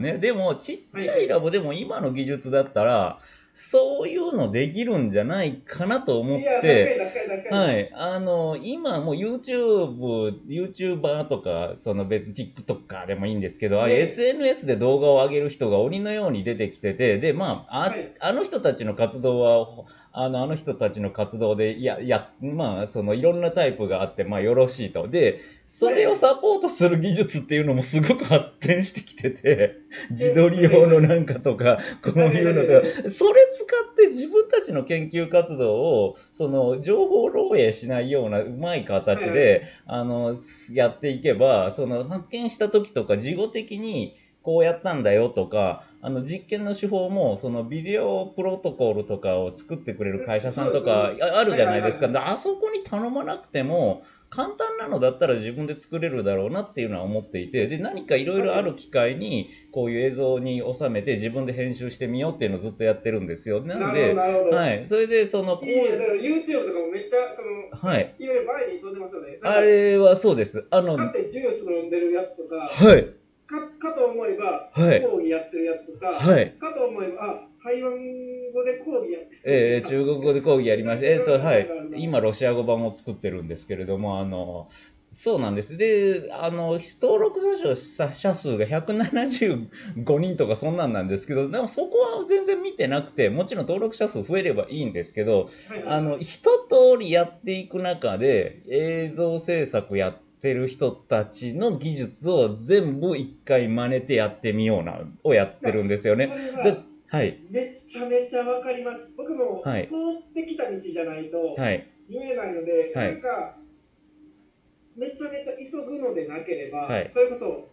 ね。でも、ちっちゃいラボでも今の技術だったら、そういうのできるんじゃないかなと思って。はい。あの、今もう YouTube、YouTuber とか、その別に TikToker でもいいんですけど、ね SNS で動画を上げる人が鬼のように出てきてて、で、まあ、あ,、はいあの人たちの活動は、ほあの、あの人たちの活動で、いや、いや、まあ、そのいろんなタイプがあって、まあよろしいと。で、それをサポートする技術っていうのもすごく発展してきてて、自撮り用のなんかとか、こういうのが、それ使って自分たちの研究活動を、その、情報漏洩しないようなうまい形はいで、あの、やっていけば、その、発見した時とか、事後的に、こうやったんだよとか、あの、実験の手法も、その、ビデオプロトコルとかを作ってくれる会社さんとかああるじゃないですか。あそこに頼まなくても、簡単なのだったら自分で作れるだろうなっていうのは思っていて、で、何かいろいろある機会に、こういう映像に収めて自分で編集してみようっていうのをずっとやってるんですよ。なので。はい。それで、その、こういいね、だから YouTube とかもめっちゃ、その、はい。いわゆる前に飛んでましたよね。あれはそうです。あの、勝ってジュース飲んでるやつとか、はい。かかと思えば、はい講義やってるやつとか、はい。かと思えば、あ、台湾語で講義やってる。えー、中国語で講義やりました。えっ、と、はい今、ロシア語版を作ってるんですけれども、あの、そうなんです。で、あの、登録者者数が175人とかそんなんなんですけど、でもそこは全然見てなくて、もちろん登録者数増えればいいんですけど、はいあの、一通りやっていく中で、映像制作やってる人たちの技術を全部一回真似てやってみような、をやってるんですよね。は、はい。めっちゃめちゃわかります。僕も、はい通ってきた道じゃないとはい。言えないので、はいなんか、めちゃめちゃ急ぐのでなければ、はいそれこそ、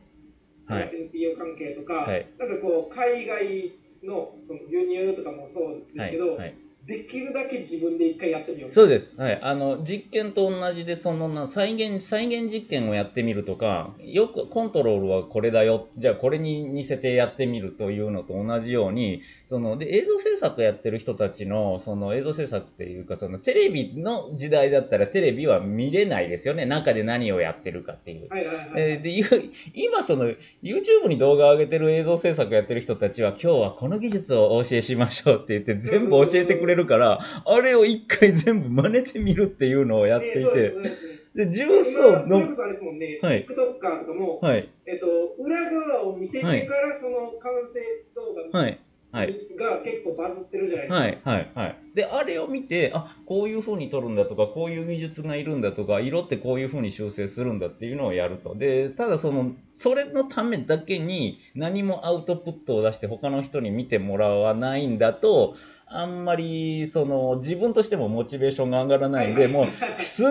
はい NPO 関係とか、はいなんかこう、海外のその輸入とかもそうですけど、はい。できるだけ自分で一回やってみよう。そうです。はい。あの、実験と同じで、そのな、再現、再現実験をやってみるとか、よく、コントロールはこれだよ。じゃあ、これに似せてやってみるというのと同じように、その、で、映像制作やってる人たちの、その、映像制作っていうか、その、テレビの時代だったら、テレビは見れないですよね。中で何をやってるかっていう。はいはいはい。えーでゆ 今その YouTube に動画を上げてる映像制作やってる人たちは今日はこの技術をお教えしましょうって言って全部教えてくれるからあれを一回全部真似てみるっていうのをやっていて。でジュースを飲今それこそあれですもんね、はい。TikToker とかも、むはい。えっと、裏側を見せてからその完成動画はい。はい。が結構バズってるじゃないですか。はいはいはい。であれを見てあこういう風に撮るんだとかこういう技術がいるんだとか色ってこういう風に修正するんだっていうのをやると。でただそのそれのためだけに何もアウトプットを出して他の人に見てもらわないんだとあんまりその自分としてもモチベーションが上がらないんでもうすっ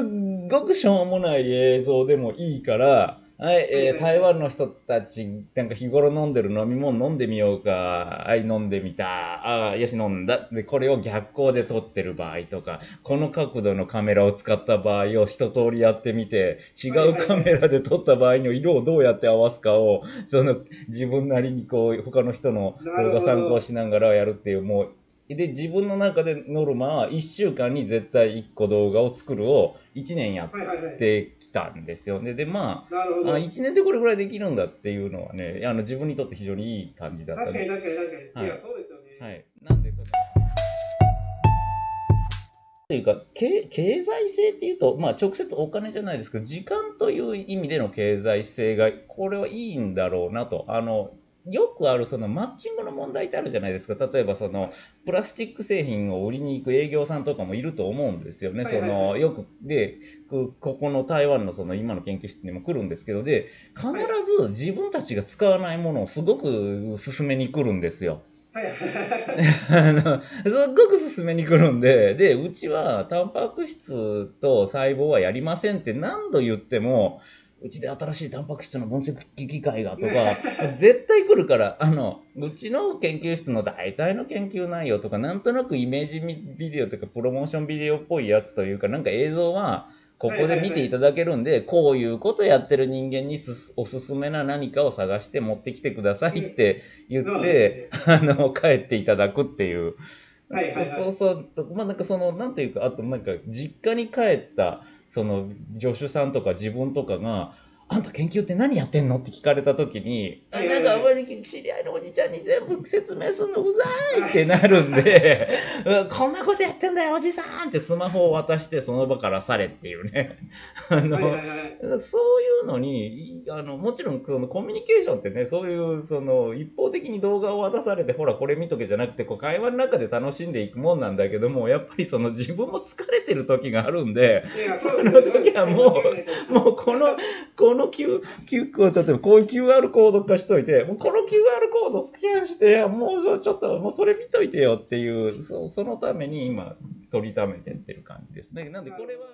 ごくしょうもない映像でもいいから、はい、えー台湾の人たち、なんか日頃飲んでる飲み物飲んでみようか。はい、飲んでみた。ああ、よし、飲んだ。で、これを逆光で撮ってる場合とか、この角度のカメラを使った場合を一通りやってみて、違うカメラで撮った場合の色をどうやって合わすかを、その、自分なりにこう、他の人の動画参考しながらやるっていう、もう、で、自分の中でノルマは1週間に絶対1個動画を作るを1年やっ。てきたんですよね。で、まあ。あ1年でこれぐらいできるんだっていうのはね、あの自分にとって非常にいい感じだった確かにで。確かに確かに。はいい、や、そうですよね。はい。なんでその、というか経経済性っていうと、まあ、直接お金じゃないですけど時間という意味での経済性がこれはいいんだろうなとあのよくあるそのマッチングの問題ってあるじゃないですか例えばそのプラスチック製品を売りに行く営業さんとかもいると思うんですよね。そのよくでこここの台湾のその今の研究室にも来るんですけどで必ず自分たちが使わないものをすごく勧めに来るんですよ。あのすっごく進めに来るんで、で、うちはタンパク質と細胞はやりませんって何度言っても、うちで新しいタンパク質の分析機械がとか、絶対来るから、あの、うちの研究室の大体の研究内容とか、なんとなくイメージビデオとか、プロモーションビデオっぽいやつというか、なんか映像は、ここで見ていただけるんで、こういうことやってる人間にすすおすすめな何かを探して持ってきてくださいって言って、あの、帰っていただくっていう。はいはいはい。そうそう。まあなんかその、なんていうか、あとなんか、実家に帰った、その、助手さんとか自分とかが、あんた研究って何やってんの？って聞かれた時に、あなんか、知り合いのおじちゃんに全部説明するのうざいってなるんで、うんこんなことやってんだよ、おじさんってスマホを渡してその場からされっていうね。あの、はいはいはいそういうのに、あの、もちろんそのコミュニケーションってね、そういう、その、一方的に動画を渡されて、ほら、これ見とけじゃなくて、こう、会話の中で楽しんでいくもんなんだけども、やっぱりその自分も疲れてる時があるんで、そその時はもう もうこの、この Q、Q コード、例えばこういう QR コード化しといて、もうこの QR コードスキャンして、もうちょっと、もうそれ見といてよっていう、そそのために今、取りためてってる感じですね。なんでこれは